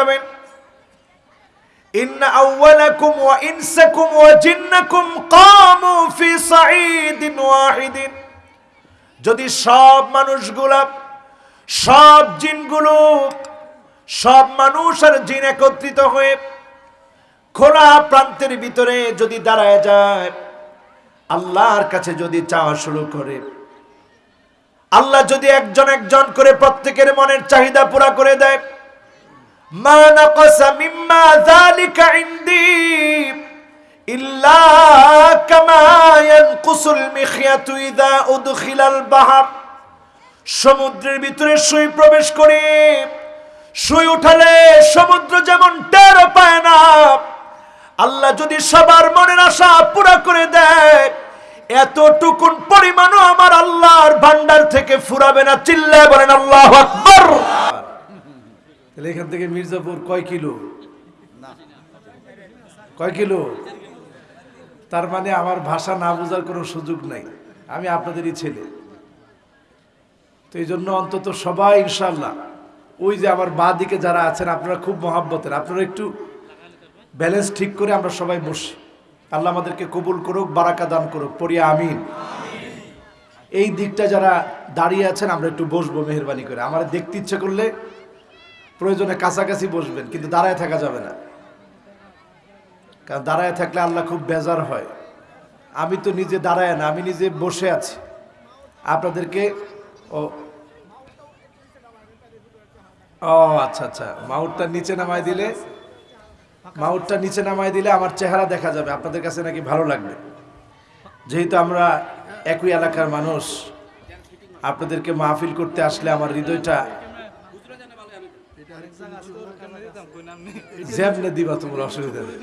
পাবেন ইন্না আউওয়ালাকুম ওয়া ইনসাকুম ওয়া জিন্নাকুম কামু যদি সব মানুষগুলা, সব জিনগুলো, সব মানুষ আর জিন একত্রিত হয়ে খোলা প্রান্তের ভিতরে যদি দাঁড়ায় যায়, আল্লাহর কাছে যদি চাওয়া শুরু করে, আল্লাহ যদি একজন একজন করে প্রত্যেকের মনের চাহিদা পুরা করে দেয় মা মিম্মা যালিকা ইনদি ইল্লা কামা ইয়ানকুসুল মিখিয়াতু ইযা উদখিলাল বাহর। সমুদ্রের ভিতরে সুই প্রবেশ করে সুই উঠালে সমুদ্র যেমন টের পায় না। আল্লাহ যদি সবার মনের আশা পুরা করে দেয়, এতটুকুন পরিমাণও আমার আল্লাহর ভান্ডার থেকে ফুরাবে না। চিল্লায় বলেন, আল্লাহ আকবর! তাহলে এখান থেকে মির্জাপুর কয় কিলো? কয় কিলো? তার মানে আমার ভাষা না বোঝার কোনো সুযোগ নাই। আমি আপনাদেরই ছেলে। তো এই জন্য অন্তত সবাই ইনশাল্লাহ ওই যে আমার বা দিকে যারা আছেন, আপনারা খুব মহাব্বতের। আপনারা একটু ব্যালেন্স ঠিক করে আমরা সবাই বসি। আল্লাহ আমাদেরকে কবুল করুক, বারাকা দান করুক পড়িয়া আমিন। এই দিকটা যারা দাঁড়িয়ে আছেন, আমরা একটু বসবো মেহরবানি করে। আমার দেখতে ইচ্ছে করলে প্রয়োজনে কাছাকাছি বসবেন, কিন্তু দাঁড়ায় থাকা যাবে না। কারণ দাঁড়ায় থাকলে আল্লাহ খুব বেজার হয়। আমি তো নিজে দাঁড়ায় না, আমি নিজে বসে আছি। আপনাদেরকে, ও ও আচ্ছা আচ্ছা মাউটটা নিচে নামায় দিলে মাউটটা নিচে নামায় দিলে আমার চেহারা দেখা যাবে, আপনাদের কাছে নাকি ভালো লাগবে। যেহেতু আমরা একই এলাকার মানুষ, আপনাদেরকে মাহফিল করতে আসলে আমার হৃদয়টা যেমনে দিবা তোমার অসুবিধা নেই।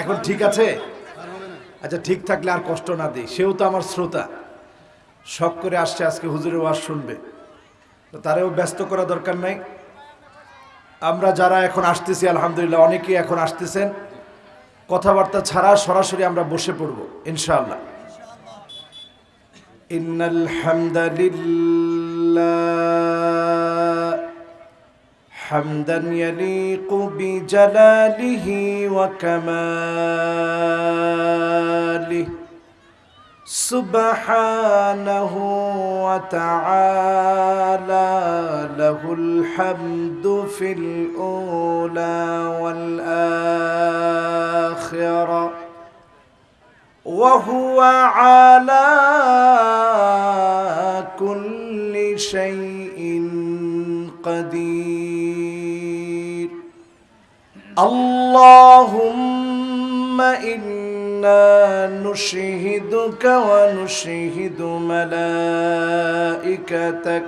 এখন ঠিক আছে? আচ্ছা ঠিক থাকলে আর কষ্ট না দিই। সেও তো আমার শ্রোতা। শখ করে আসছে আজকে হুজুরের ওয়াজ শুনবে। তো তারেও ব্যস্ত করা দরকার নাই। আমরা যারা এখন আসতেছি আলহামদুলিল্লাহ অনেকেই এখন আসতেছেন। কথাবার্তা ছাড়া সরাসরি আমরা বসে পড়ব ইনশাআল্লাহ। ইন্নাল হামদালিল্লাহ حمدا يليق بجلاله وكماله. سبحانه وتعالى له الحمد في الأولى والآخرة. وهو على كل شيء قدير. اللهم إنا نشهدك ونشهد ملائكتك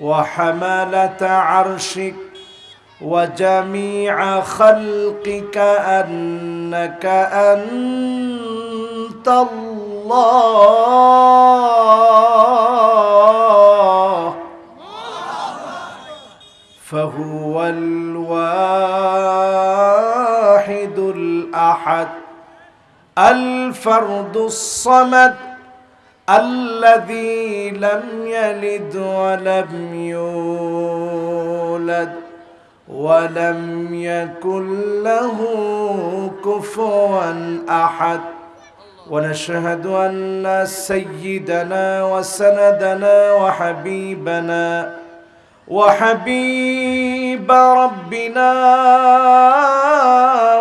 وحملة عرشك وجميع خلقك أنك أنت الله. فهو الواحد الأحد الفرد الصمد الذي لم يلد ولم يولد ولم يكن له كفوا أحد. ونشهد أن سيدنا وسندنا وحبيبنا وحبيب ربنا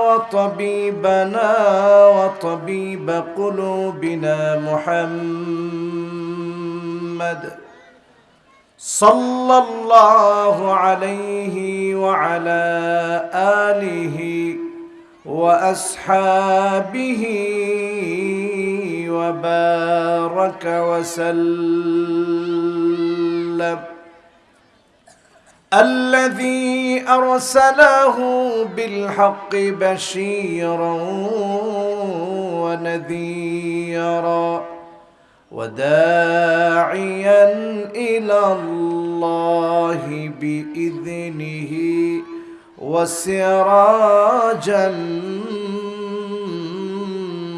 وطبيبنا وطبيب قلوبنا محمد صلى الله عليه وعلى آله وأصحابه وبارك وسلم. الذي أرسله بالحق بشيرا ونذيرا وداعيا إلى الله بإذنه وسراجا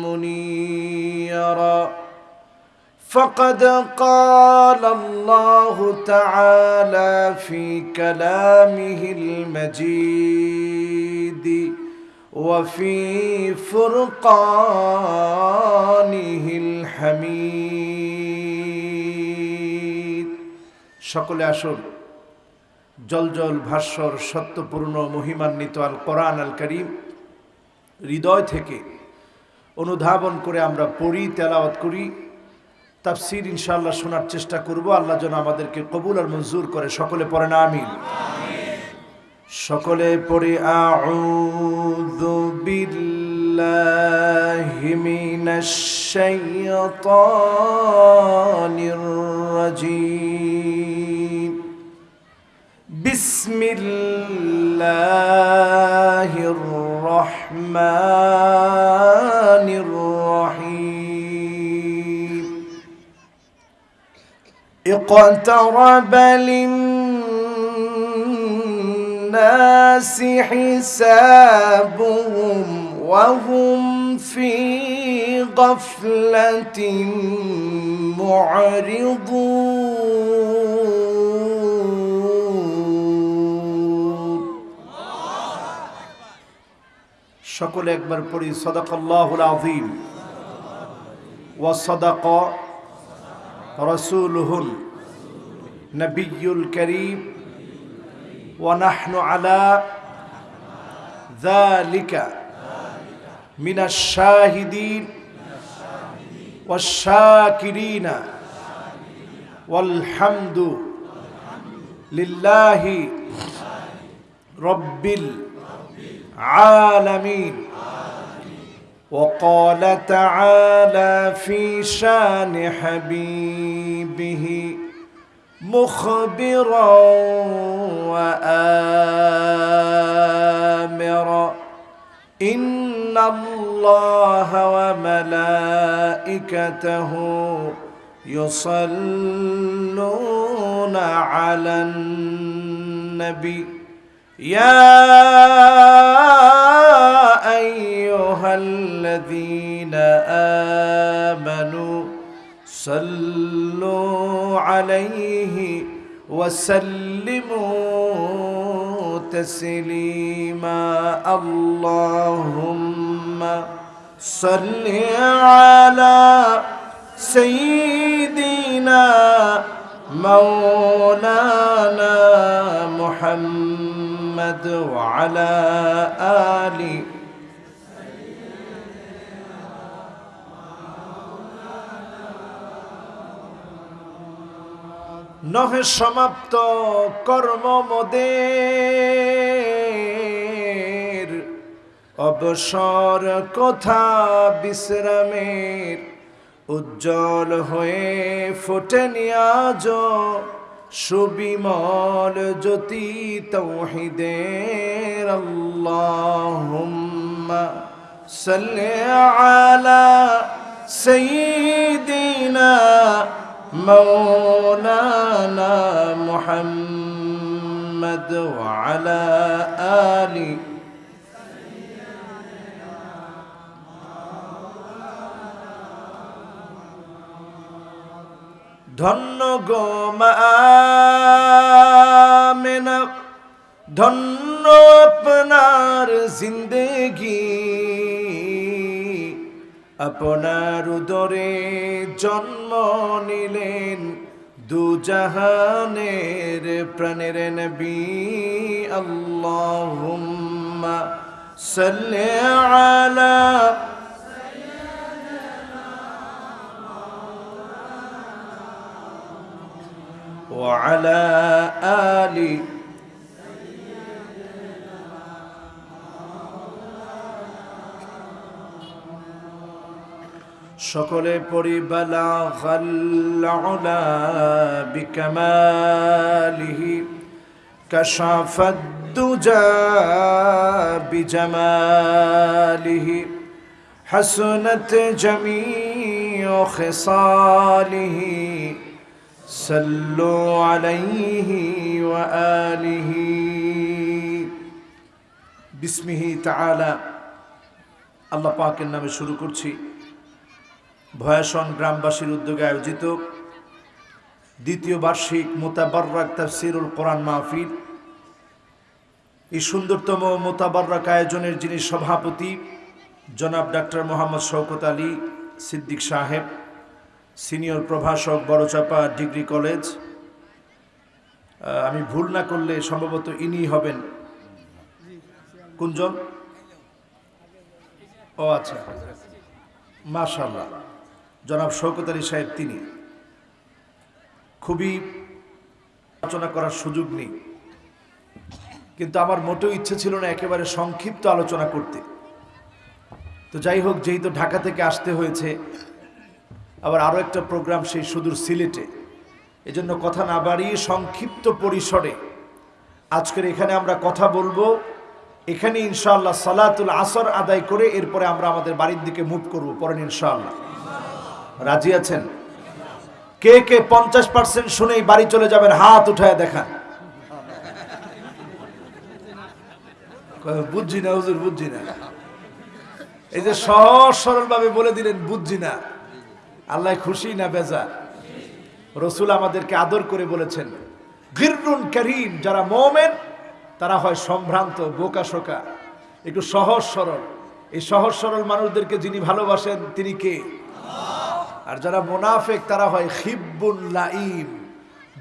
منيرا فقد قال الله تعالى في كلامه المجيد وفي فرقانه الحميد সকলে আসুন জলজল ভাস্বর সত্যপূর্ণ মহিমান্বিত আল কোরআন আল করিম হৃদয় থেকে অনুধাবন করে আমরা পড়ি তেলাওয়াত করি তাফসির ইনশাআল্লাহ শোনার চেষ্টা করব। আল্লাহ যেন আমাদেরকে কবুল আর মঞ্জুর করে। সকলে পড়ে না আমিন। সকলে পড়ে, আউযু বিল্লাহি মিনাশ اقترب للناس حسابهم وهم في غفلة معرضون সকলে একবার পড়ি সদাকাল্লাহুল আযীম ওয়া সাদাকা رسوله النبي الكريم ونحن على ذلك من الشاهدين والشاكرين. والحمد لله رب العالمين. وقال تعالى في شان حبيبه مخبرا وآمرا. إن الله وملائكته يصلون على النبي. يا أيها الذين آمنوا صلوا عليه وسلموا تسليما. اللهم صل على سيدنا مولانا محمد وعلى آله নহে সমাপ্ত কর্ম মোদের। অবসর কথা বিশ্রামের, উজ্জ্বল হয়ে ফোটেনি আজ সুবিমল জ্যোতি তৌহিদের। আল্লাহুম্মা সাল্লি আলা সাইয়্যিদিনা مولانا محمد وعلى آله ধন্য গো মেনা ধন্য আপনার জিন্দেগি আপনার উদরে জন্ম নিলেন দুজাহানের প্রাণের নবী আল্লাহুম্মা সাল্লি আলা وعلى آل সকলে পড়ি বালা গাল্লা বিকামালিহি কাশাফাদ দুজা বিজামালিহি حسنت جميع خصاله صلوا عليه وآله বিসমিহি তাআলা আল্লাহ পাকের নামে শুরু করছি ভয়াসন গ্রামবাসীর উদ্যোগে আয়োজিত দ্বিতীয় বার্ষিক মোতাবার্রাক তাফসিরুল কোরআন মাহফিল। এই সুন্দরতম মোতাবার্রাক আয়োজনের যিনি সভাপতি, জনাব ডাক্তার মোহাম্মদ শওকত আলী সিদ্দিক সাহেব, সিনিয়র প্রভাষক বড়চাপা ডিগ্রি কলেজ। আমি ভুল না করলে সম্ভবত ইনি হবেন। কুঞ্জন ও আচ্ছা। মাশাল্লাহ জনাব শওকত আলী সাহেব তিনি খুবই আলোচনা করার সুযোগ নেই। কিন্তু আমার মোটেও ইচ্ছে ছিল না একেবারে সংক্ষিপ্ত আলোচনা করতে। তো যাই হোক, যেহেতু ঢাকা থেকে আসতে হয়েছে, আবার আরও একটা প্রোগ্রাম সেই সুদূর সিলেটে। এজন্য কথা না বাড়িয়ে সংক্ষিপ্ত পরিসরে আজকের এখানে আমরা কথা বলব। এখানে ইনশাআল্লাহ সালাতুল আসর আদায় করে এরপরে আমরা আমাদের বাড়ির দিকে মুভ করব পরেন ইনশাআল্লাহ। রাজি আছেন? কে কে পঞ্চাশ পার্সেন্ট শুনেই বাড়ি চলে যাবেন, হাত উঠায় দেখান। বুঝছি না হুজুর, বুঝছি না। এই যে সহজ সরল ভাবে বলে দিলেন, বুঝছি না। আল্লাহ খুশি না বেজা রসুল আমাদেরকে আদর করে বলেছেন, গিররুন করিম, যারা মোমেন, তারা হয় সম্ভ্রান্ত, বোকা শোকা। একটু সহজ সরল। এই সহজ সরল মানুষদেরকে যিনি ভালোবাসেন, তিনি কে? আর যারা মোনাফেক, তারা হয় খিব্বুন লাইম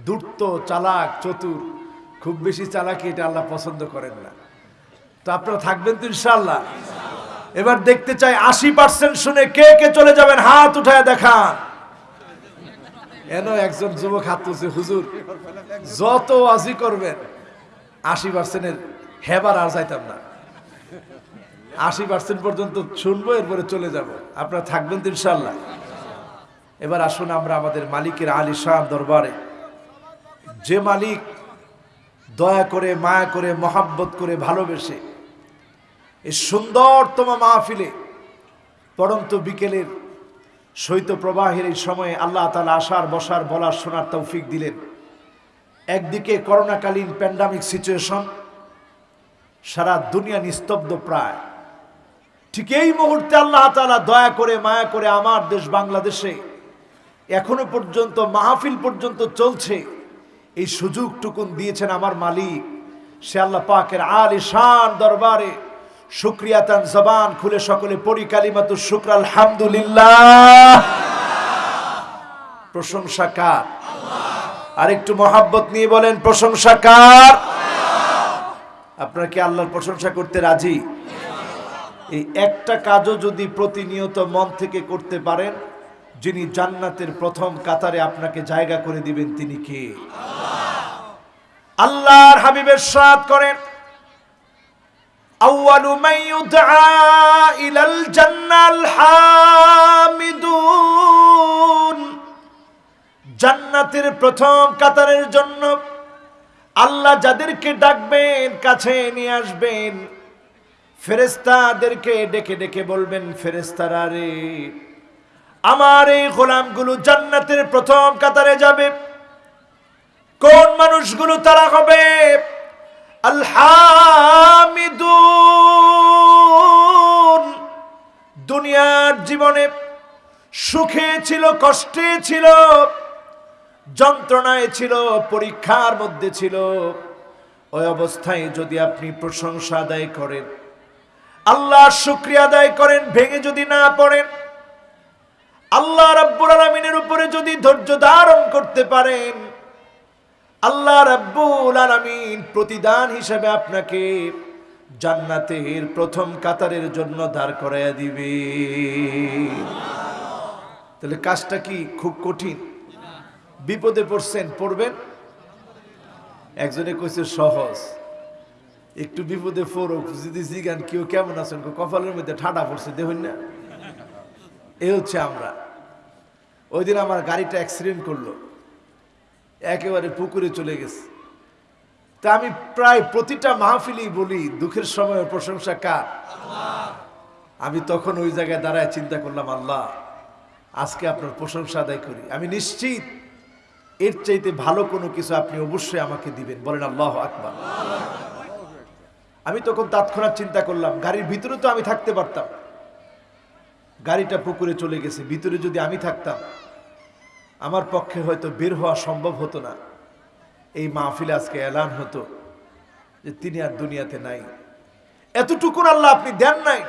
দুর্ত, চালাক, চতুর। খুব বেশি চালাকি এটা আল্লাহ পছন্দ করেন না। তো আপনারা থাকবেন তো ইনশাল্লাহ এবার দেখতে চাই, আশি পার্সেন্ট শুনে কে কে চলে যাবেন? হাত উঠায় দেখান। এন একজন যুবক হাত তুলছে, হুজুর, যত আজি করবেন, আশি পার্সেন্টের হেবার আর যাইতাম না। আশি পার্সেন্ট পর্যন্ত শুনব, এরপরে চলে যাব। আপনারা থাকবেন তো ইনশাল্লাহ এবার আসুন আমরা আমাদের মালিকের আলী শাহ দরবারে। যে মালিক দয়া করে, মায়া করে, মহাব্বত করে, ভালোবেসে এই সুন্দরতম মাহফিলে, পরন্ত বিকেলের শৈত প্রবাহের এই সময়ে আল্লাহ তালা আসার বসার, বলার, শোনার তৌফিক দিলেন। একদিকে করোনাকালীন প্যান্ডামিক সিচুয়েশন সারা দুনিয়া নিস্তব্ধ প্রায়। ঠিক এই মুহূর্তে আল্লাহ তালা দয়া করে, মায়া করে আমার দেশ বাংলাদেশে এখনও পর্যন্ত, মাহফিল পর্যন্ত চলছে। এই সুযোগটুকুন দিয়েছেন আমার মালিক। সে আল্লাহ পাকের আলী দরবারে শুক্রিয়াতান জবান খুলে সকলে পড়ি কালিমাতু শুক্র, আলহামদুলিল্লাহ। প্রশংসা কার? আর একটু মহাব্বত নিয়ে বলেন, প্রশংসা কার? আপনারা কি আল্লাহর প্রশংসা করতে রাজি? এই একটা কাজও যদি প্রতিনিয়ত মন থেকে করতে পারেন যিনি জান্নাতের প্রথম কাতারে আপনাকে জায়গা করে দিবেন, তিনি কে? আল্লাহর হাবিবের সাথ করেন ইলাল জান্নাতের প্রথম কাতারের জন্য আল্লাহ যাদেরকে ডাকবেন, কাছে নিয়ে আসবেন ফেরেস্তাদেরকে ডেকে ডেকে বলবেন ফেরেস্তারা রে আমার এই গোলামগুলো জান্নাতের প্রথম কাতারে যাবে। কোন মানুষগুলো তারা হবে? দুনিয়ার জীবনে সুখে ছিল, কষ্টে ছিল, যন্ত্রণায় ছিল, পরীক্ষার মধ্যে ছিল। ওই অবস্থায় যদি আপনি প্রশংসা আদায় করেন, আল্লাহর শুক্রিয়া আদায় করেন, ভেঙে যদি না পড়েন আল্লাহ রাব্বুল আলামিনের উপরে যদি ধৈর্য ধারণ করতে পারেন, আল্লাহ রাব্বুল আলামিন প্রতিদান হিসেবে আপনাকে জান্নাতের প্রথম কাতারের জন্য দাঁড় করাইয়া দিবে। তাহলে কাজটা কি খুব কঠিন? বিপদে পড়ছেন, পড়বেন? একজনে কইছে, সহজ। একটু বিপদে পড়ুক, যদি জিগান, কেউ কেমন আছেন? কপালের মধ্যে ঠাডা পড়ছে, দেখুন না। এ হচ্ছে আমরা। ওই দিন আমার গাড়িটা অ্যাক্সিডেন্ট করল। একেবারে পুকুরে চলে গেছে। তা আমি প্রায় প্রতিটা মাহফিলেই বলি, দুঃখের সময় প্রশংসা কার? আমি তখন ওই জায়গায় দাঁড়ায় চিন্তা করলাম, আল্লাহ, আজকে আপনার প্রশংসা আদায় করি। আমি নিশ্চিত এর চাইতে ভালো কোনো কিছু আপনি অবশ্যই আমাকে দিবেন। বলেন, আল্লাহ আকবার। আমি তখন তৎক্ষণাৎ চিন্তা করলাম, গাড়ির ভিতরে তো আমি থাকতে পারতাম। গাড়িটা পুকুরে চলে গেছে, ভিতরে যদি আমি থাকতাম আমার পক্ষে হয়তো বের হওয়া সম্ভব হতো না। এই মাহফিলে আজকে এলান হতো যে তিনি আর দুনিয়াতে নাই। এতটুকুন আল্লাহ আপনি দেন নাই।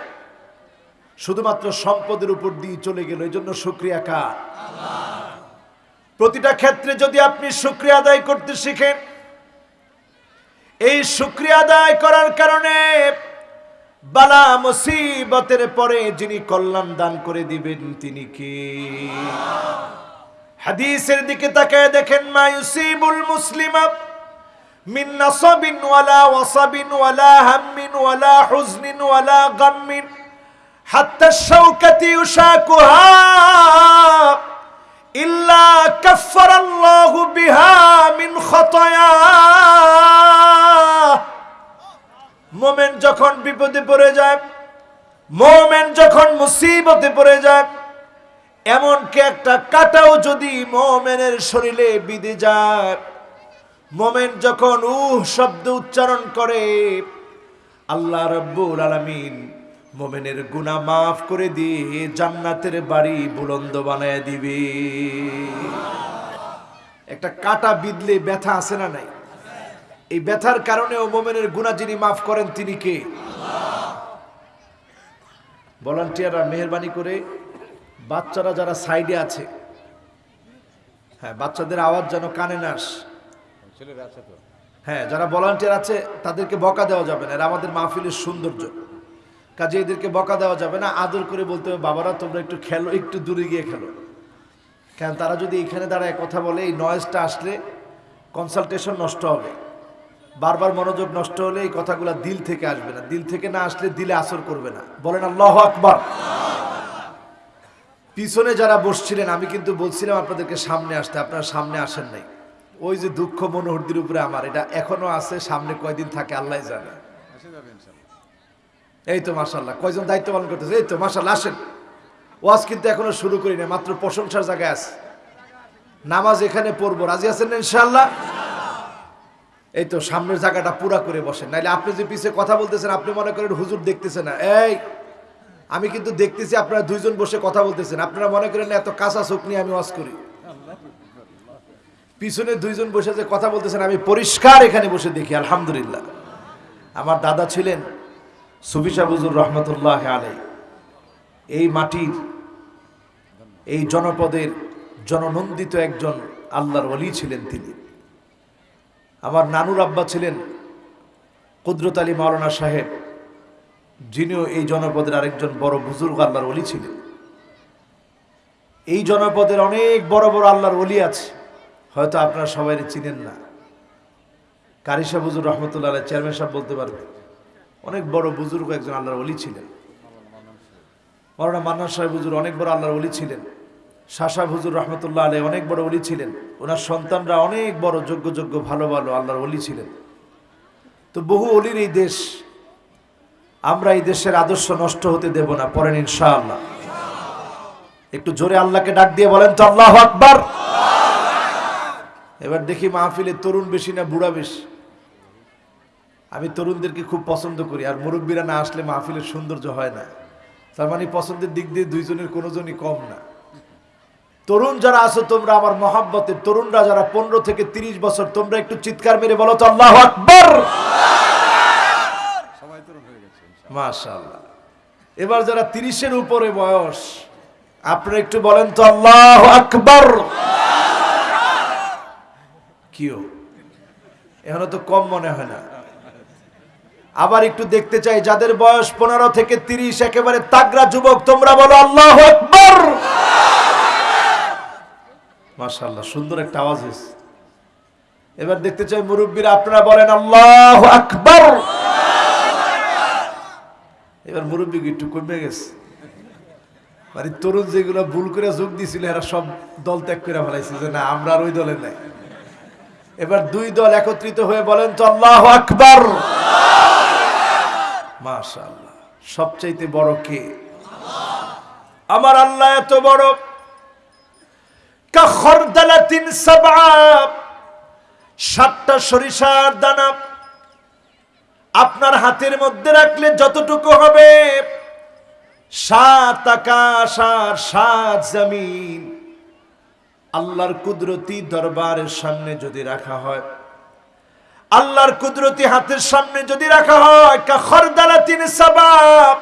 শুধুমাত্র সম্পদের উপর দিয়ে চলে গেল এই জন্য শুক্রিয়া কা প্রতিটা ক্ষেত্রে যদি আপনি শুক্রিয়া আদায় করতে শিখেন, এই শুক্রিয়া আদায় করার কারণে বালা মুসিবতের পরে যিনি কল্যাণ দান করে দিবেন, তিনি কি? হাদিসের দিকে তাকায় দেখেন, মা ইউসিবুল মুসলিমা মিন নাসাবিন ওয়ালা ওয়াসাবিন ওয়ালা হাম্মিন ওয়ালা হুজনিন ওয়ালা গাম্মিন, হাত্তা শাওকাতি ইউশাকুহা ইল্লা কাফফারাল্লাহু বিহা মিন খতায়া। মোমেন যখন বিপদে পড়ে যায়, মোমেন যখন মুসিবতে পড়ে যায় এমনকি একটা কাটাও যদি মোমেনের শরীরে বিধে যায়, মোমেন যখন উহ শব্দ উচ্চারণ করে, আল্লাহ রব্বুল আলামিন মোমেনের গুনাহ মাফ করে দিয়ে জান্নাতের বাড়ি বুলন্দ বানায় দিবে। একটা কাটা বিদলে ব্যথা আছে না নাই? এই ব্যথার কারণেও মোমেনের গুণা যিনি মাফ করেন তিনি কে? ভলান্টিয়াররা মেহরবানি করে বাচ্চারা যারা সাইডে আছে হ্যাঁ বাচ্চাদের আওয়াজ যেন কানে না আসে। হ্যাঁ যারা ভলান্টিয়ার আছে তাদেরকে বকা দেওয়া যাবে না। এরা আমাদের মাহফিলের সৌন্দর্য। কাজে এদেরকে বকা দেওয়া যাবে না। আদর করে বলতে হবে বাবারা তোমরা একটু খেলো একটু দূরে গিয়ে খেলো। কারণ তারা যদি এখানে দাঁড়ায় কথা বলে এই নয়েজটা আসলে কনসালটেশন নষ্ট হবে। বারবার মনোযোগ নষ্ট হলে এই কথাগুলো দিল থেকে আসবে না। দিল থেকে না আসলে দিলে আসর করবে না। বলেন আল্লাহ আকবার। পিছনে যারা বসছিলেন আমি কিন্তু বলছিলাম আপনাদেরকে সামনে আসতে আপনারা সামনে আসেন নাই। ওই যে দুঃখ মনোহরদির উপরে আমার এটা এখনও আছে সামনে কয়দিন থাকে আল্লাহ জানে। এই তো মাসাল্লাহ কয়জন দায়িত্ব পালন করতেছে? এই তো মাসাল্লাহ আসেন। ওয়াজ কিন্তু এখনও শুরু করি না মাত্র প্রশংসার জায়গায় আছে। নামাজ এখানে পড়ব রাজি আছেন ইনশাল্লাহ এই তো সামনের জায়গাটা পুরা করে বসেন নাইলে আপনি যে পিছে কথা বলতেছেন আপনি মনে করেন হুজুর দেখতেছেন না। এই আমি কিন্তু দেখতেছি আপনারা দুইজন বসে কথা বলতেছেন। আপনারা মনে করেন এত কাঁচা চোখ নিয়ে আমি ওয়াজ করি। পিছনে দুইজন বসে যে কথা বলতেছেন, আমি পরিষ্কার এখানে বসে দেখি, আলহামদুলিল্লাহ। আমার দাদা ছিলেন সুবিশা বুজুর রহমতুল্লাহ আলাই এই মাটির, এই জনপদের জননন্দিত একজন আল্লাহর অলি ছিলেন তিনি। আমার নানুর আব্বা ছিলেন কুদরত আলী মাওলানা সাহেব। যিনিও এই জনপদের আরেকজন বড় বুজুর্গ আল্লাহর অলি ছিলেন। এই জনপদের অনেক বড় বড় আল্লাহর অলি আছে। হয়তো আপনারা সবাই চিনেন না। কারিশা বুজুর রহমতুল্লাহ চেয়ারম্যান সাহেব বলতে পারবে। অনেক বড় বুজুর্গ একজন আল্লাহর অলি ছিলেন। মৌলানা মান্না সাহেব হুজুর অনেক বড় আল্লাহর অলি ছিলেন। শাসা হুজুর রহমতুল্লাহ আলী অনেক বড় অলি ছিলেন। ওনার সন্তানরা অনেক বড় যোগ্য যোগ্য ভালো ভালো আল্লাহর অলি ছিলেন। তো বহু অলির এই দেশ আমরা এই দেশের আদর্শ নষ্ট হতে দেব না, পরেন ইনশাআল্লাহ। একটু জোরে আল্লাহকে ডাক দিয়ে বলেন তো আল্লাহ আকবার। এবার দেখি মাহফিলে তরুণ বেশি না বুড়া বেশি। আমি তরুণদেরকে খুব পছন্দ করি, আর মুরব্বীরা না আসলে মাহফিলের সৌন্দর্য হয় না। তার মানে পছন্দের দিক দিয়ে দুইজনের কোনো জনই কম না। তরুণ যারা আছো, তোমরা আমার মহাব্বতের তরুণরা যারা পনেরো থেকে তিরিশ বছর, তোমরা একটু চিৎকার মেরে বলো তো আল্লাহ আকবর। মাশাল্লাহ এবার যারা তিরিশের উপরে বয়স, আপনারা একটু বলেন তো, আল্লাহ আকবর। কিও? এখনও তো কম মনে হয় না। আবার একটু দেখতে চাই, যাদের বয়স পনেরো থেকে তিরিশ, একেবারে তাগরা যুবক, তোমরা বলো, আল্লাহ আকবর। মাশাল্লাহ সুন্দর একটা আওয়াজ এবার দেখতে চাই, মুরব্বীরা, আপনারা বলেন, আল্লাহ আকবর। এবার মুরব্বী একটু কমে গেছে। মানে তরুণ যেগুলো ভুল করে যোগ দিছিল এরা সব দল ত্যাগ করে ফেলাইছে যে না, আমরা আর ওই দলে নাই। এবার দুই দল একত্রিত হয়ে বলেন তো, আল্লাহ আকবর! মাশাআল্লাহ। সবচাইতে বড় কে? আমার আল্লাহ এত বড়। সাতটা সরিষার দানা। আপনার হাতের মধ্যে রাখলে যতটুকু হবে, সাত আকাশ আর সাত জমিন। আল্লাহর কুদরতি দরবারের সামনে যদি রাখা হয়, আল্লাহর কুদরতি হাতের সামনে যদি রাখা হয় খরদালা তিন সাবাব,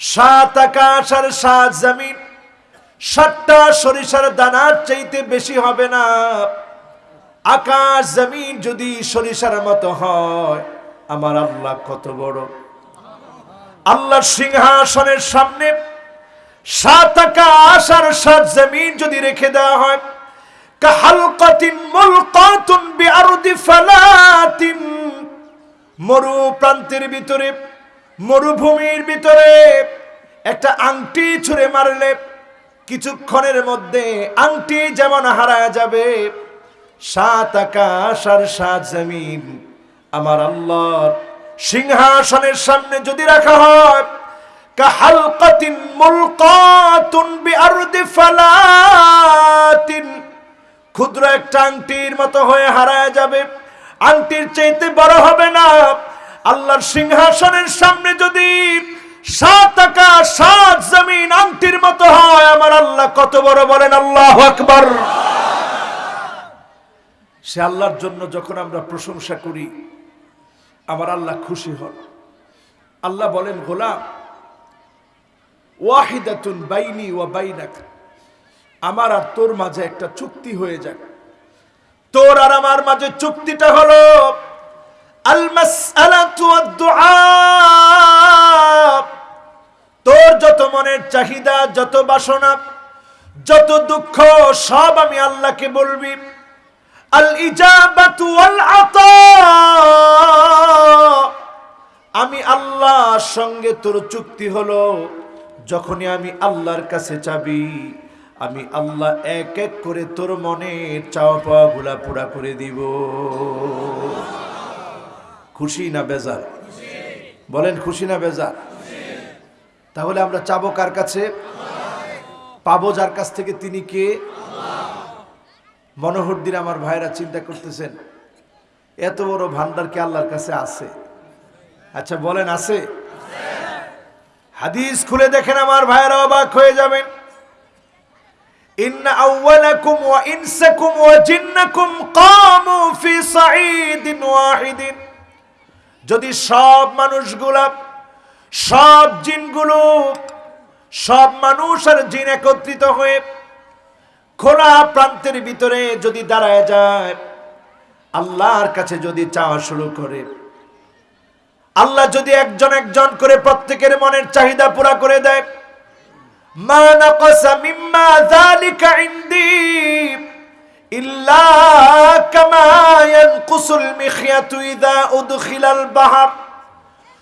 সাত আকাশ আর সাত জমিন, সাতটা সরিষার দানার চাইতে বেশি হবে না। আকাশ জমিন যদি সরিষার মতো হয় আমার আল্লাহ কত বড়। আল্লাহর সিংহাসনের সামনে সাত আকাশ আর সাত জমিন যদি রেখে দেওয়া হয়, কাহালকাতিন মুলকাতুন বিআরদি ফালাতিন। মরু প্রান্তের ভিতরে, মরুভূমির ভিতরে একটা আংটি ছুঁড়ে মারলে কিছুক্ষণের মধ্যে আংটি যেমন হারা যাবে, সাত আকাশ আর সাত জমিন আমার আল্লাহর সিংহাসনের সামনে যদি রাখা হয়, কাহালকাতিন মুলকাতুন বিআরদি ফালাতিন। ক্ষুদ্র একটা আংটির মতো হয়ে হারায় যাবে। আংটির চাইতে বড় হবে না। আল্লাহর সিংহাসনের সামনে যদি সাত আকাশ, সাত জমিন আংটির মতো হয়, আমার আল্লাহ কত বড় বলেন, আল্লাহ আকবার। সে আল্লাহর জন্য যখন আমরা প্রশংসা করি আমার আল্লাহ খুশি হন। আল্লাহ বলেন, গোলাম, ওয়াহিদাতুন বাইনি ওয়া বাইনাক, আমার আর তোর মাঝে একটা চুক্তি হয়ে যাক। তোর আর আমার মাঝে চুক্তিটা হলো তোর যত মনের চাহিদা, যত বাসনা, যত দুঃখ, সব আমি আল্লাহকে বলবি আল ইজাবাতু ওয়াল আতা আমি আল্লাহর সঙ্গে তোর চুক্তি হলো, যখনই আমি আল্লাহর কাছে চাবি, আমি আল্লাহ এক এক করে তোর মনের চাওয়া পাওয়া গুলা পুরা করে দিব। খুশি না বেজার? বলেন, খুশি না বেজার? তাহলে আমরা চাবো কার কাছে? পাবো যার কাছ থেকে। তিনি কে? মনোহর দিন আমার ভাইরা চিন্তা করতেছেন, এত বড় ভান্ডার কি আল্লাহর কাছে আছে? আচ্ছা বলেন আছে? হাদিস খুলে দেখেন আমার ভাইরা অবাক হয়ে যাবেন। ওয়াহিদিন। যদি সব মানুষগুলা, সব জিনগুলো, সব মানুষ আর জিন একত্রিত হয়ে খোলা প্রান্তের ভিতরে যদি দাঁড়ায় যায়, আল্লাহর কাছে যদি চাওয়া শুরু করে, আল্লাহ যদি একজন একজন করে প্রত্যেকের মনের চাহিদা পুরা করে দেয়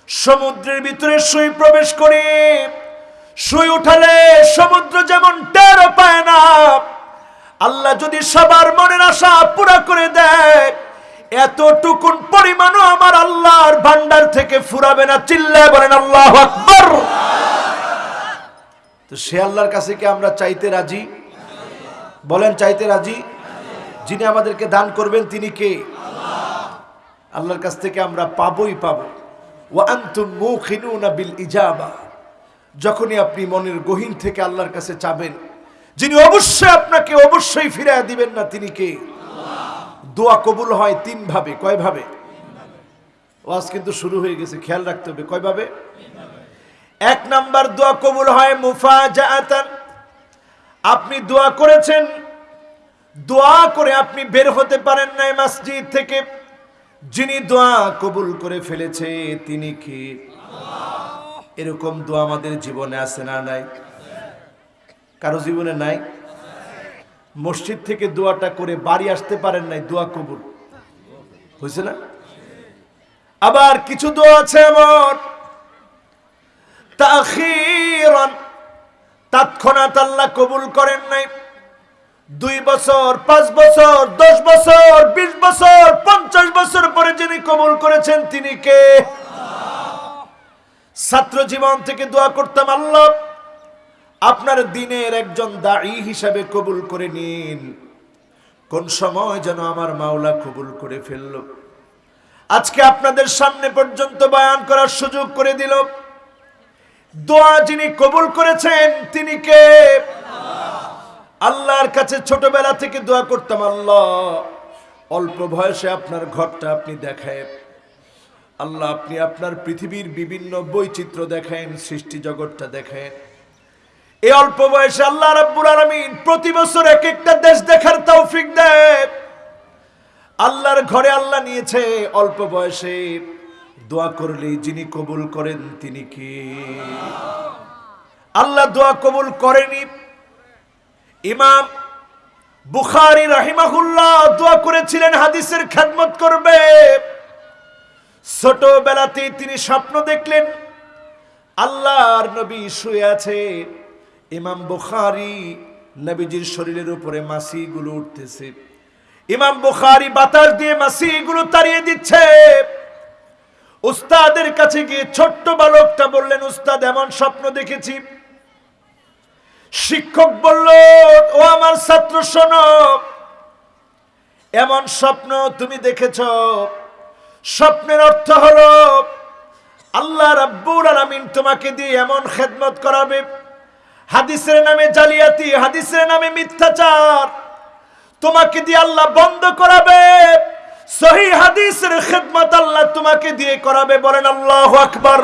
সমুদ্রের ভিতরে সুই প্রবেশ করে সুই উঠালে সমুদ্র যেমন টের পায় না। আল্লাহ যদি সবার মনের আশা পুরা করে দেয়, এতটুকুন পরিমাণও আমার আল্লাহর ভান্ডার থেকে ফুরাবে না। চিল্লায় বলেন, আল্লাহ আকবর! তো সে আল্লাহর কাছে কি আমরা চাইতে রাজি? বলেন, চাইতে রাজি? যিনি আমাদেরকে দান করবেন, তিনি কে? আল্লাহর কাছ থেকে আমরা পাবই পাবো। ও আন্তুম মুখিনুনা বিল ইজাবা। যখনই আপনি মনের গহীন থেকে আল্লাহর কাছে চাবেন যিনি অবশ্যই আপনাকে অবশ্যই ফিরিয়ে দিবেন না, তিনি কে? দোয়া কবুল হয় তিন ভাবে কয় ভাবে ওয়াজ কিন্তু শুরু হয়ে গেছে, খেয়াল রাখতে হবে। কয় ভাবে এক নাম্বার, দোয়া কবুল হয় মুফাজাআতান। আপনি দোয়া করেছেন, দোয়া করে আপনি বের হতে পারেন নাই মসজিদ থেকে। যিনি দোয়া কবুল করে ফেলেছে, তিনি কি? এরকম দোয়া আমাদের জীবনে আছে না নাই? কারও জীবনে নাই। মসজিদ থেকে দোয়াটা করে বাড়ি আসতে পারেন নাই, দোয়া কবুল। হয়েছে না? আবার কিছু দোয়া আছে এমন। আল্লাহ কবুল করেন নাই। দুই বছর, পাঁচ বছর, দশ বছর, বিশ বছর, পঞ্চাশ বছর পরে যিনি কবুল করেছেন, তিনি কে? ছাত্র জীবন থেকে দোয়া করতাম, আল্লাহ। আপনার দিনের একজন দায়ী হিসাবে কবুল করে নিন। কোন সময় যেন আমার মাওলা কবুল করে ফেলল। আজকে আপনাদের সামনে পর্যন্ত বয়ান করার সুযোগ করে দিল। দোয়া যিনি কবুল করেছেন, তিনি কে? আল্লাহর কাছে ছোটবেলা থেকে দোয়া করতাম, আল্লাহ, অল্প বয়সে আপনার ঘরটা আপনি দেখেন আল্লাহ, আপনি আপনার পৃথিবীর বিভিন্ন বৈচিত্র্য দেখেন সৃষ্টি জগৎটা দেখেন এই অল্প বয়সে আল্লাহ রাব্বুল আলামিন প্রতি বছর এক একটা দেশ দেখার তৌফিক দেয়। আল্লাহর ঘরে আল্লাহ নিয়েছে অল্প বয়সে। দোয়া করলে যিনি কবুল করেন তিনি কি? আল্লাহ দোয়া কবুল করেনি। ইমাম বুখারি রাহিমাহুল্লাহ দোয়া করেছিলেন, হাদিসের খেদমত করবে। ছোটবেলাতে তিনি স্বপ্ন দেখলেন, আল্লাহর নবী শুয়ে আছে। ইমাম বুখারি নবীজির শরীরের উপরে মাসিগুলো উঠতেছে। ইমাম বুখারি বাতাস দিয়ে মাসিগুলো তাড়িয়ে দিচ্ছে। উস্তাদের কাছে গিয়ে ছোট্ট বালকটা বললেন, উস্তাদ, এমন স্বপ্ন দেখেছি। শিক্ষক বলল, ও আমার ছাত্র, শোনো। এমন স্বপ্ন তুমি দেখেছ। স্বপ্নের অর্থ হলো, আল্লাহ রাব্বুল আলামিন তোমাকে দিয়ে এমন খেদমত করাবে হাদিসের নামে জালিয়াতি, হাদিসের নামে মিথ্যাচার। তোমাকে দিয়ে আল্লাহ বন্ধ করাবে। সহি হাদিসের খেদমত আল্লাহ তোমাকে দিয়ে করাবে। বলেন, আল্লাহ আকবার।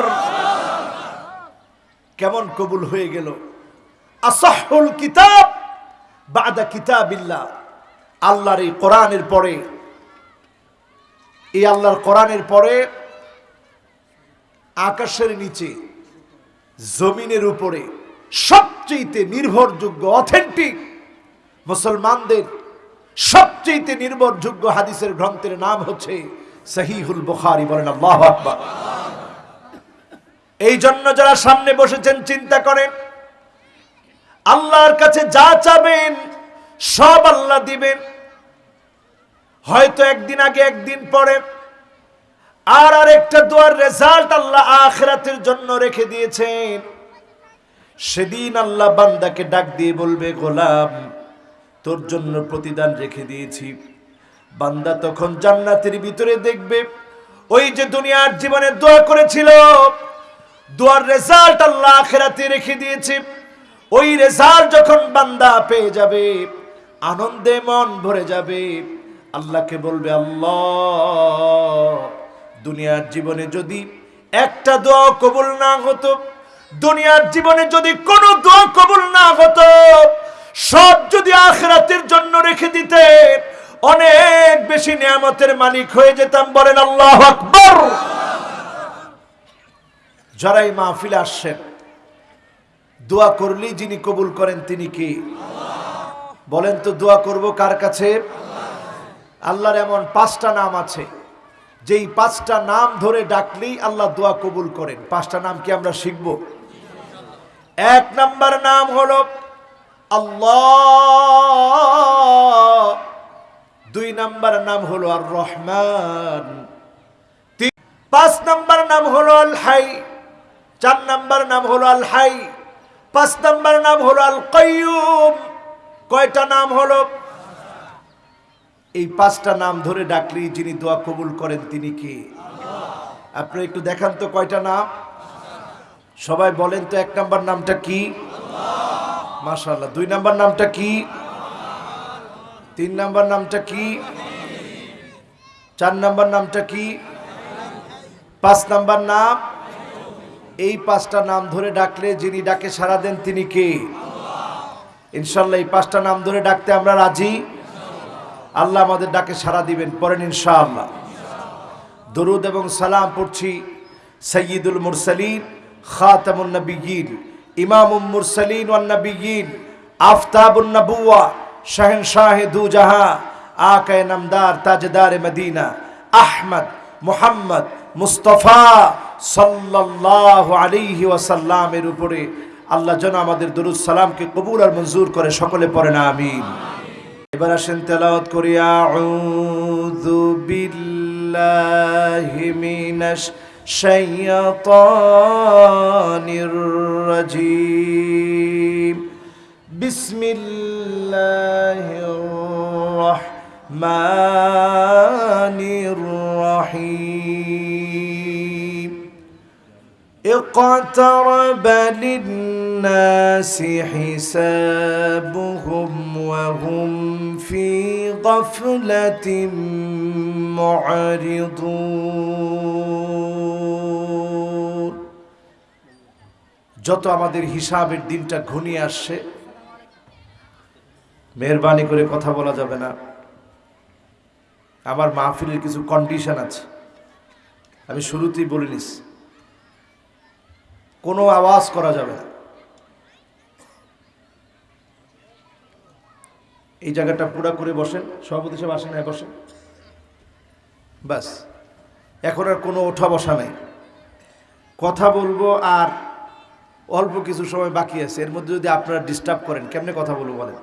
কেমন কবুল হয়ে গেল। আসাহুল কিতাব বাদা কিতাবিল্লাহ। আল্লাহর এই কোরআনের পরে, এই আল্লাহর কোরআনের পরে আকাশের নিচে, জমিনের উপরে সবচেয়ে নির্ভরযোগ্য অথেন্টিক মুসলমানদের সবচেয়ে নির্ভরযোগ্য হাদিসের গ্রন্থের নাম হচ্ছে সহিহুল বুখারী, বলেন আল্লাহ আকবার। এই জন্য যারা সামনে বসেছেন, চিন্তা করেন, আল্লাহর কাছে যা চাবেন, সব আল্লাহ দিবেন। হয়তো একদিন আগে, একদিন পরে, আর আরেকটা দোয়ার রেজাল্ট আল্লাহ আখরাতের জন্য রেখে দিয়েছেন। সেদিন আল্লাহ বান্দাকে ডাক দিয়ে বলবে, গোলাম, তোর জন্য প্রতিদান রেখে দিয়েছি। বান্দা তখন জান্নাতের ভিতরে দেখবে, ওই যে দুনিয়ার জীবনে দোয়া করেছিল, দোয়ার রেজাল্ট আল্লাহ আখেরাতে রেখে দিয়েছে। ওই রেজাল্ট যখন বান্দা পেয়ে যাবে, আনন্দে মন ভরে যাবে, আল্লাহকে বলবে, আল্লাহ, দুনিয়ার জীবনে যদি একটা দোয়া কবুল না হতো দুনিয়ার জীবনে যদি কোনো দোয়া কবুল না হতো, সব যদি আখরাতের জন্য রেখে দিতে অনেক বেশি নিয়ামতের মালিক হয়ে যেতাম, বলেন আল্লাহ আকবর। যারা এই মাহফিলে আসছেন, দোয়া করলেই যিনি কবুল করেন তিনি কি? বলেন তো, দোয়া করব কার কাছে? আল্লাহর এমন পাঁচটা নাম আছে, যেই পাঁচটা নাম ধরে ডাকলেই আল্লাহ দোয়া কবুল করেন। পাঁচটা নাম কি আমরা শিখব? এক নাম্বার নাম হলো আল্লাহ। দুই নাম্বার নাম হলো আর রহমান পাঁচ নাম্বার নাম হলো আল হাই চার নাম্বার নাম হলো আল হাই পাঁচ নাম্বার নাম হলো আল কয়ুম কয়টা নাম হলো? এই পাঁচটা নাম ধরে ডাকলেই যিনি দোয়া কবুল করেন তিনি কি? আপনি একটু দেখান তো কয়টা নাম? সবাই বলেন তো এক নাম্বার নামটা কি? মাশাল্লাহ দুই নাম্বার নামটা কি? তিন নাম্বার নামটা কি? চার নাম্বার নামটা কি? পাঁচ নাম্বার নাম? এই পাঁচটা নাম ধরে ডাকলে যিনি ডাকে সারা দেন তিনি কে? ইনশাল্লাহ এই পাঁচটা নাম ধরে ডাকতে আমরা রাজি? আল্লাহ আমাদের ডাকে সারা দিবেন পরেন ইনশাআল্লাহ। দরুদ এবং সালাম পড়ছি সৈয়দুল মুরসালিন। খাতামুন নবিয়িন, ইমামুল মুরসালিন ওয়ান নবিয়িন, আফতাবুন নবুয়া শাহেনশাহ দু জাহাঁ, আকায় নামদার, তাজদার মদিনা, আহমদ, মোহাম্মদ, মুস্তফা সাল্লাল্লাহু আলাইহি ওয়াসাল্লামের উপরে আল্লাহ যেন আমাদের দরুদ সালামকে কবুল আর মঞ্জুর করে সকলে পড়েন, আমিন। এবার আসেন তেলাওয়াত করি, আউযু বিল্লাহি মিনাশ الشيطان الرجيم. بسم الله الرحمن الرحيم. اقترب للناس حسابهم وهم في غفلة معرضون. যত আমাদের হিসাবের দিনটা ঘনিয়ে আসছে, মেহরবানি করে কথা বলা যাবে না। আমার মাহফিলের কিছু কন্ডিশন আছে। আমি শুরুতেই বলে নিস, কোনো আওয়াজ করা যাবে না। এই জায়গাটা পুরা করে বসেন, সভাপতি সাহেব আসেন হ্যাঁ বসেন। ব্যাস, এখন আর কোনো ওঠা বসা নেই। কথা বলব আর অল্প কিছু সময় বাকি আছে, এর মধ্যে যদি আপনারা ডিস্টার্ব করেন, কেমনে কথা বলব বলেন?